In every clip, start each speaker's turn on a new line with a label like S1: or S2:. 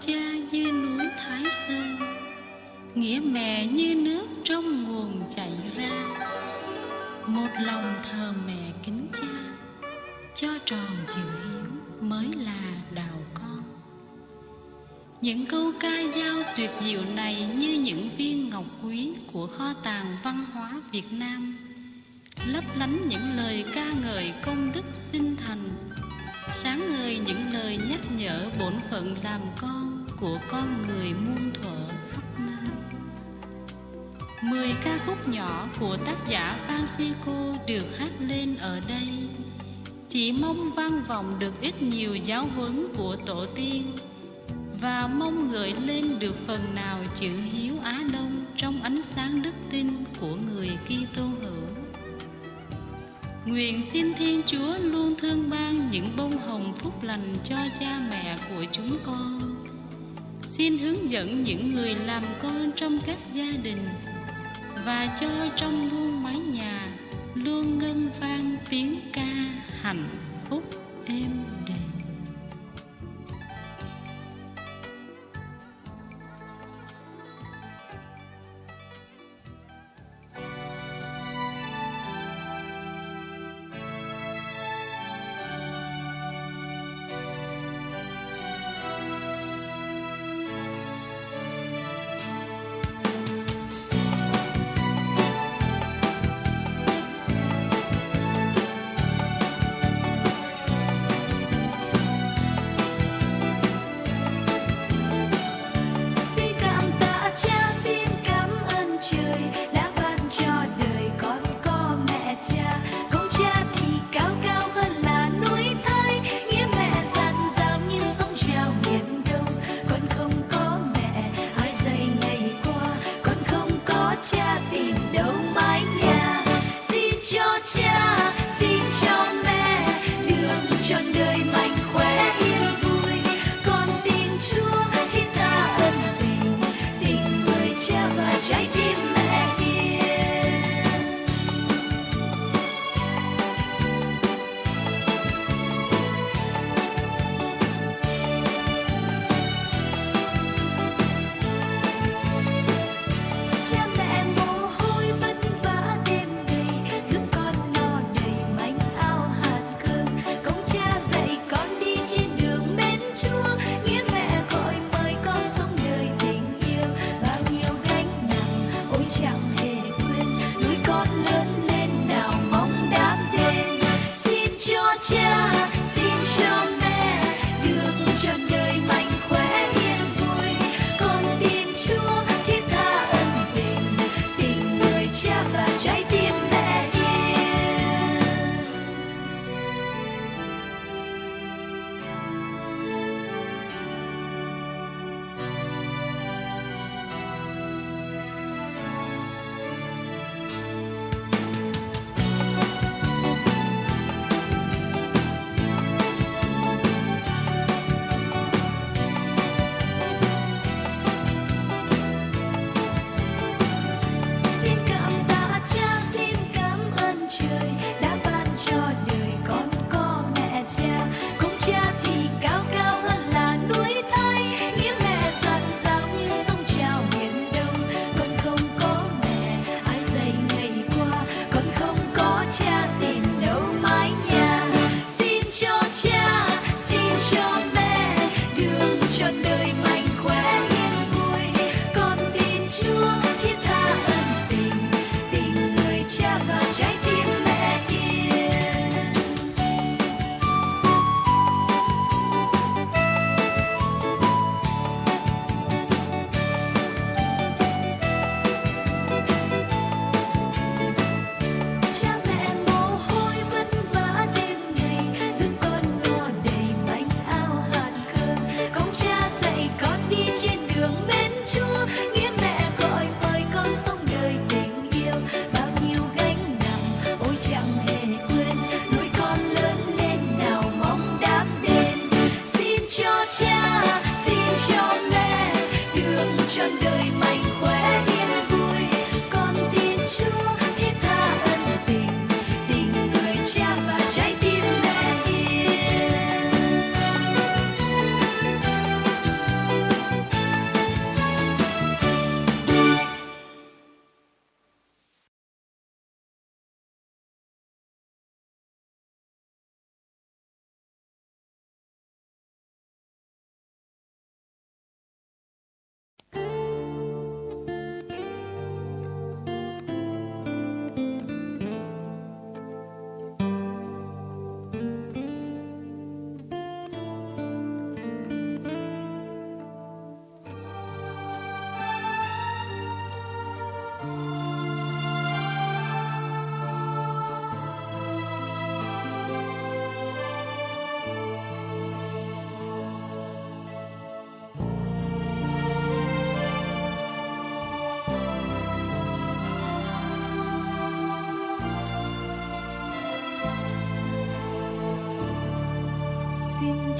S1: cha như núi Thái Sơn, Nghĩa mẹ như nước trong nguồn chảy ra. Một lòng thờ mẹ kính cha, Cho tròn chữ hiếu mới là đạo con. Những câu ca dao tuyệt diệu này Như những viên ngọc quý của kho tàng văn hóa Việt Nam, Lấp lánh những lời ca ngợi công đức sinh thành sáng ngời những lời nhắc nhở bổn phận làm con của con người muôn thuở khắp nơi. Mười ca khúc nhỏ của tác giả Francisco được hát lên ở đây chỉ mong vang vọng được ít nhiều giáo huấn của tổ tiên và mong gợi lên được phần nào chữ hiếu Á Đông trong ánh sáng đức tin của người Kitô hữu. Nguyện xin Thiên Chúa luôn thương ban những bông hồng phúc lành cho cha mẹ của chúng con. Xin hướng dẫn những người làm con trong các gia đình và cho trong muôn mái nhà luôn ngân vang tiếng ca hạnh phúc êm đềm.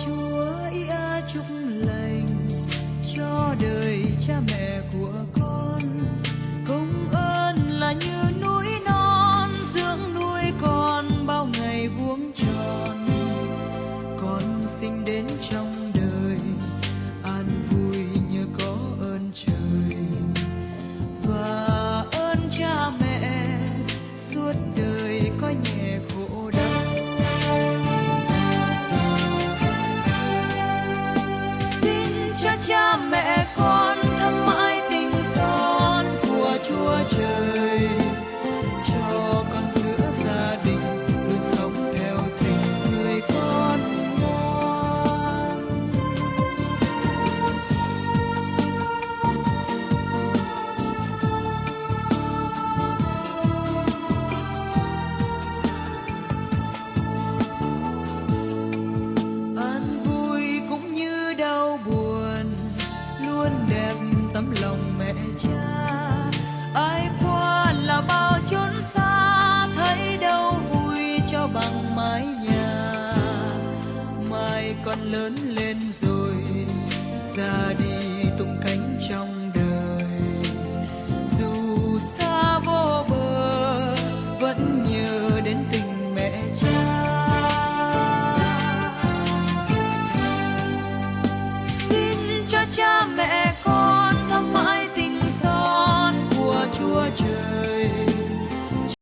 S2: Chúa ý chúc lành cho đời cha mẹ của